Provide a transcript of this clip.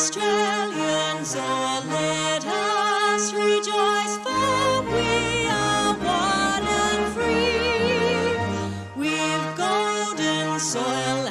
Australians all let us rejoice, for we are one and free. We've golden soil